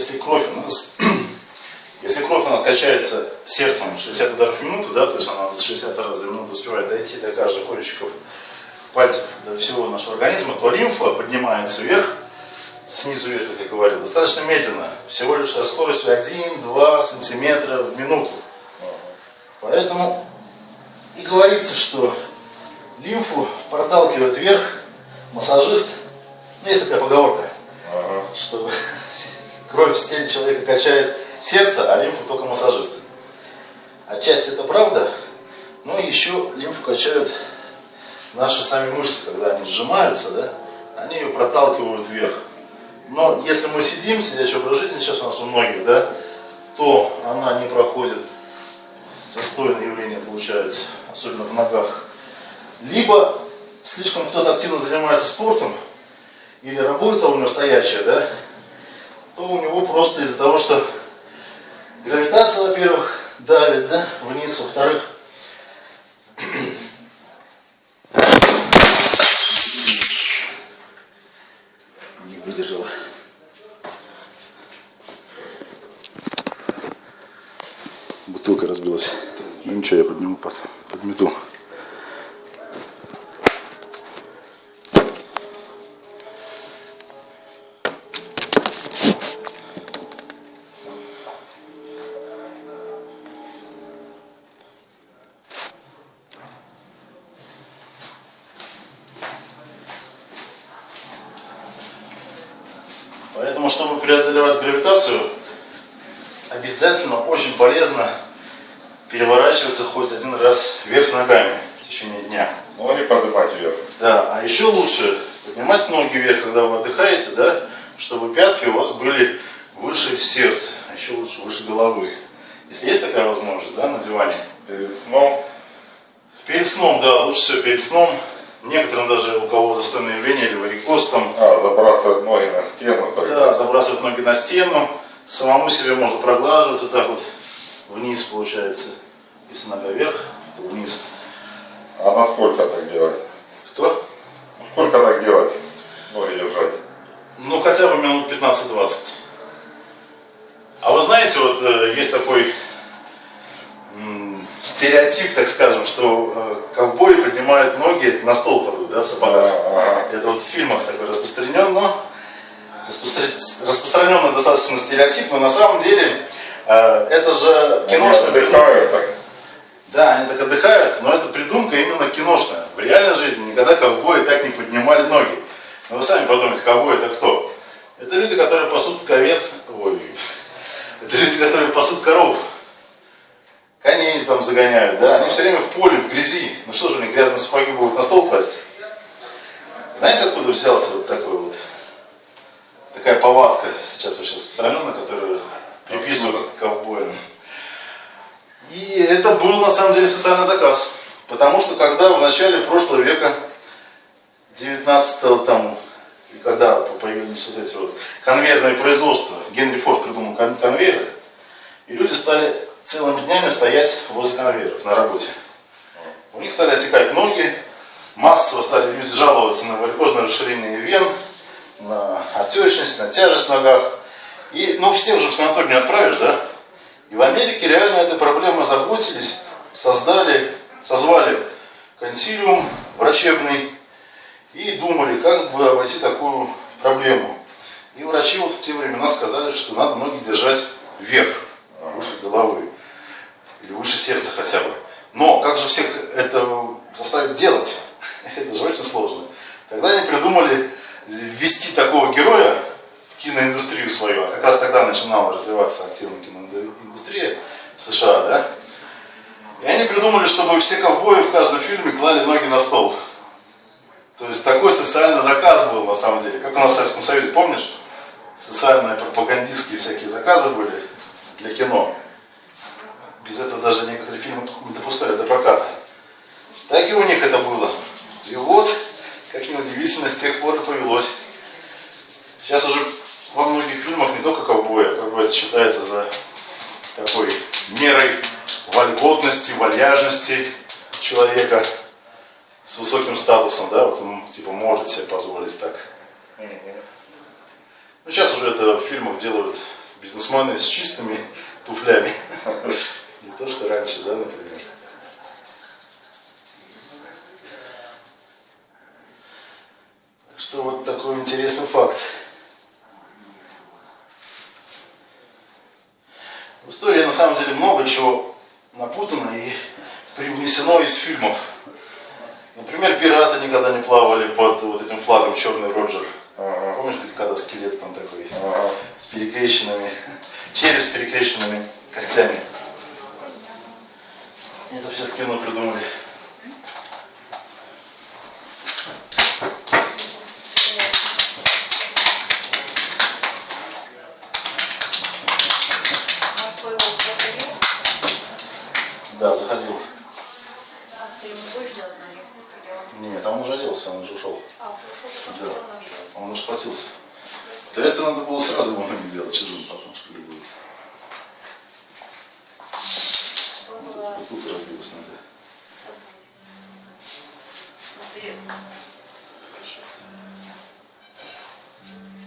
если кровь у нас, если кровь у нас качается сердцем 60 ударов в минуту, да, то есть она за 60 раз за минуту успевает дойти до каждого кончиков пальцев, до всего нашего организма, то лимфа поднимается вверх, снизу вверх, как я говорил, достаточно медленно, всего лишь со скоростью 1-2 сантиметра в минуту. Поэтому и говорится, что лимфу проталкивает вверх массажист. Ну, есть такая поговорка, ага. что кровь в теле человека качает сердце, а лимфу только массажист. Отчасти это правда, но еще лимфу качают наши сами мышцы, когда они сжимаются, да, они ее проталкивают вверх. Но если мы сидим, сидячий образ жизни, сейчас у нас у многих, да, то она не проходит. Застойное явление получается, особенно в ногах. Либо слишком кто-то активно занимается спортом, или работа у него стоящая, да, то у него просто из-за того, что гравитация, во-первых, давит, да, вниз, во-вторых, не выдержала. Бутылка разбилась. Ну ничего, я подниму под, подмету. Поэтому, чтобы преодолевать гравитацию, обязательно очень полезно переворачиваться хоть один раз вверх ногами в течение дня. Ну или поднимать вверх. Да, а еще лучше поднимать ноги вверх, когда вы отдыхаете, да, чтобы пятки у вас были выше сердца, а еще лучше выше головы. Если есть такая возможность, да, на диване. Перед сном? Перед сном, да, лучше всего перед сном. Некоторым даже, у кого застойное явление или варикоз там. А, забрасывать ноги на стену. Так. Да, забрасывать ноги на стену. Самому себе можно проглаживать вот так вот вниз получается. Если нога вверх, то вниз. А на сколько так делать? Кто? Сколько так делать? Ноги держать? Ну, хотя бы минут 15-20. А вы знаете, вот э, есть такой стереотип, так скажем, что э, ковбои поднимают ноги на стол кладут, да, в сапогах. Это вот в фильмах такой распространен, но распространенный достаточно стереотип, но на самом деле э, это же киношная придумка. Да, они так отдыхают, но это придумка именно киношная. В реальной жизни никогда ковбои так не поднимали ноги. Но вы сами подумайте, ковбой это кто? Это люди, которые пасут ковец, ой, это люди, которые пасут коров там загоняют, да, они все время в поле, в грязи. Ну что же они грязные сапоги будут на стол класть? Знаете, откуда взялся вот такой вот, такая повадка сейчас очень распространенная, которую приписывают ковбоям. И это был на самом деле социальный заказ. Потому что когда в начале прошлого века, 19-го там, когда появились вот эти вот конвейерные производства, Генри Форд придумал конвейеры, и люди стали целыми днями стоять возле конвейеров на работе. У них стали отекать ноги, массово стали люди жаловаться на варикозное расширение вен, на отечность, на тяжесть в ногах. И, ну, всех уже в санаторий не отправишь, да? И в Америке реально этой проблемой заботились, создали, созвали консилиум врачебный и думали, как бы обойти такую проблему. И врачи вот в те времена сказали, что надо ноги держать вверх, выше головы или выше сердца хотя бы. Но как же всех это заставить делать? Это же очень сложно. Тогда они придумали ввести такого героя в киноиндустрию свою, а как раз тогда начинала развиваться активная киноиндустрия в США, да? И они придумали, чтобы все ковбои в каждом фильме клали ноги на стол. То есть такой социальный заказ был на самом деле. Как у нас в Советском Союзе, помнишь? Социальные пропагандистские всякие заказы были для кино. Без этого даже некоторые фильмы не допускали до проката. Так и у них это было. И вот, как неудивительно, с тех пор и повелось. Сейчас уже во многих фильмах не только ковбои, а бы это считается за такой мерой вольготности, вальяжности человека с высоким статусом, да, вот он типа может себе позволить так. Ну, сейчас уже это в фильмах делают бизнесмены с чистыми туфлями. Что раньше, да, например. Так что вот такой интересный факт. В истории на самом деле много чего напутано и привнесено из фильмов. Например, пираты никогда не плавали под вот этим флагом Черный Роджер. Ага. Помнишь, когда скелет там такой Ага. с перекрещенными, череп с перекрещенными костями. Это все в кино придумали. Да, заходил. А ты ему будешь делать он- Нет, там он уже оделся, он уже ушел. А, уже ушел, Да. Он уже схватился. Да это надо было сразу ему не делать, он потом тут разбилось надо. Ну,